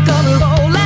me come along.